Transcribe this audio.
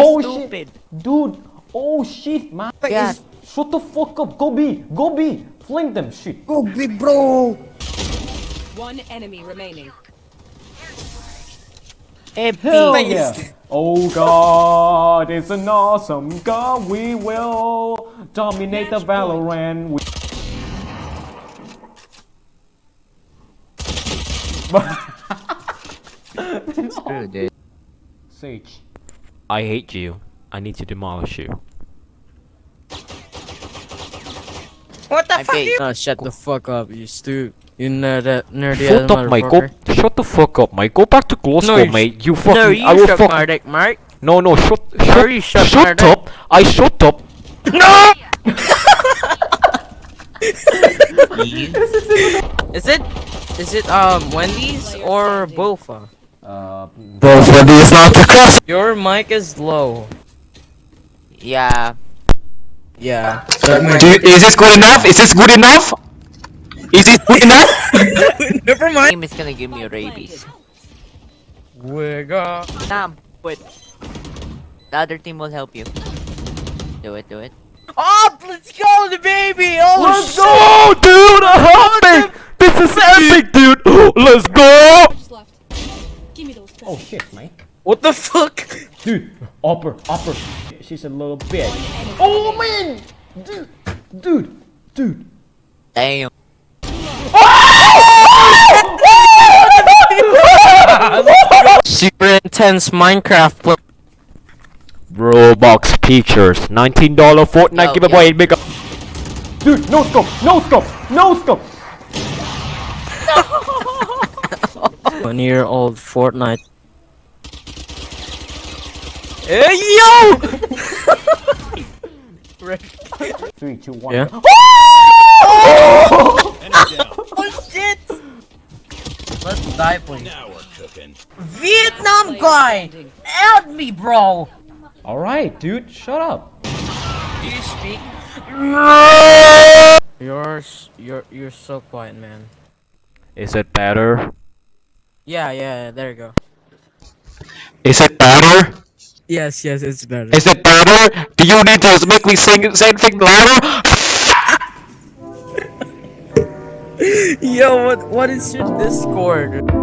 oh stupid. shit, dude. Oh shit, man. Yeah. Shut the fuck up. Go B. Go B. Fling them. Shit. Go big bro. One enemy remaining. Hey, Hell B. yeah. Oh god, it's an awesome god. We will dominate the Valorant. We- Screw dude. Sage. I hate you. I need to demolish you. What the I fuck? You? Oh, shut the fuck up, you stupid. You nerd, nerdy Shut ass up, mate. Go. motherfucker. Shut the fuck up, mate. Go back to Glasgow, No, you- mate. You fucking. No, you I will shut fuck. my dick, Mark. No, no. Shut. No, Shut. you shut shut up. I shut up. No. Is it, is it um Wendy's or Bofa? Uh, Both of these not the cross. Your mic is low. Yeah. Yeah. Do you, is this good enough? Is this good enough? Is this good enough? Never mind. Team is gonna give me rabies. We got. Sam, wait. The other team will help you. Do it, do it. Oh, let's go, the baby! Oh, Let's go, dude. Help me. This is epic, dude. Let's go. Oh shit, mate. What the fuck? Dude, upper, upper. She's a little bitch. Oh, oh man, dude, dude, dude. Damn. Super intense Minecraft. Play. Roblox pictures. $19 Fortnite Yo, giveaway. yo. Big up. Dude, no scope, no scope, no scope. One year old Fortnite. Hey yo! Three, two, one. Yeah. Oh! Oh shit! Let's die, please. Vietnam guy! Help me, bro! All right, dude, shut up. Do you speak? You're you're you're so quiet, man. Is it better? Yeah, yeah, there you go. Is it better? Yes, yes, it's better. Is it better? Do you need to make me sing same thing louder? Yo, what what is your Discord?